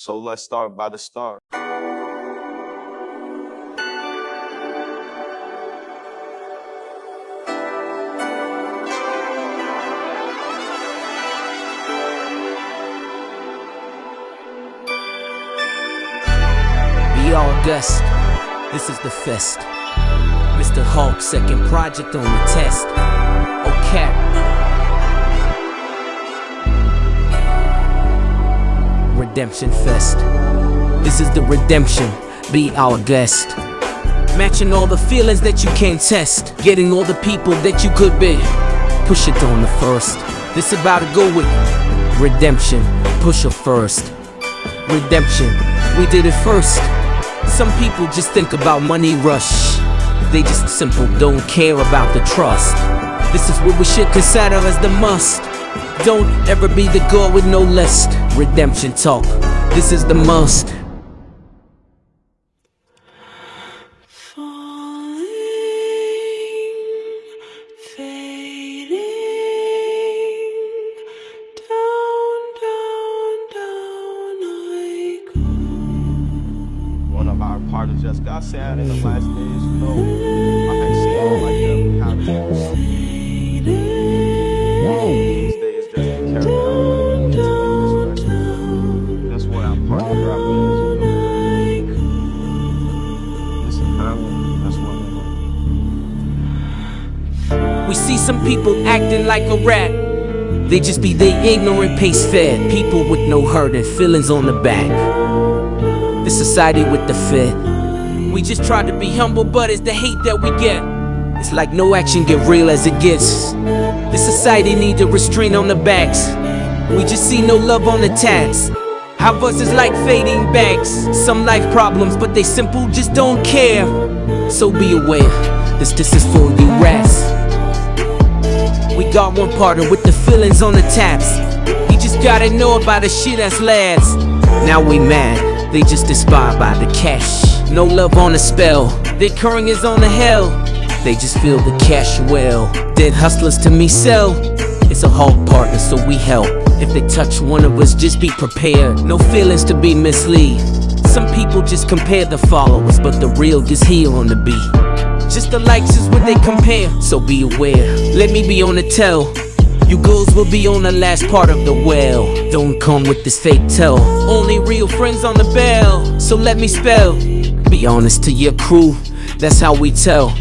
So let's start by the start. Be August, this is the fest. Mr. Hulk, second project on the test. Redemption Fest. This is the redemption. Be our guest. Matching all the feelings that you can't test. Getting all the people that you could be. Push it on the first. This about to go with redemption. Push it first. Redemption. We did it first. Some people just think about money rush. They just simple don't care about the trust. This is what we should consider as the must. Don't ever be the girl with no list. Redemption talk. This is the must. One of our partners just got sad in the last days. You know, I had seen him like that. We see some people acting like a rat. They just be they ignorant pace fed. People with no hurt and feelings on the back. The society with the fit. We just try to be humble, but it's the hate that we get. It's like no action get real as it gets. The society need a restraint on the backs. We just see no love on the tats. How us is like fading bags. Some life problems, but they simple, just don't care. So be aware, this this is for you rats. We got one partner with the feelings on the taps. He just gotta know about the shit that's last. Now we mad, they just inspired by the cash. No love on the spell, their curring is on the hell. They just feel the cash well. Dead hustlers to me sell. It's a hard partner, so we help. If they touch one of us, just be prepared. No feelings to be mislead. Some people just compare the followers, but the real gets here on the beat. Just the likes is what they compare, so be aware. Let me be on the tell. You girls will be on the last part of the well. Don't come with this fake tell. Only real friends on the bell. So let me spell. Be honest to your crew, that's how we tell.